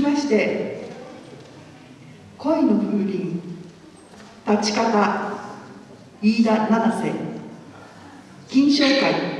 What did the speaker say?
まして恋の風鈴立ち方飯田七瀬金賞会。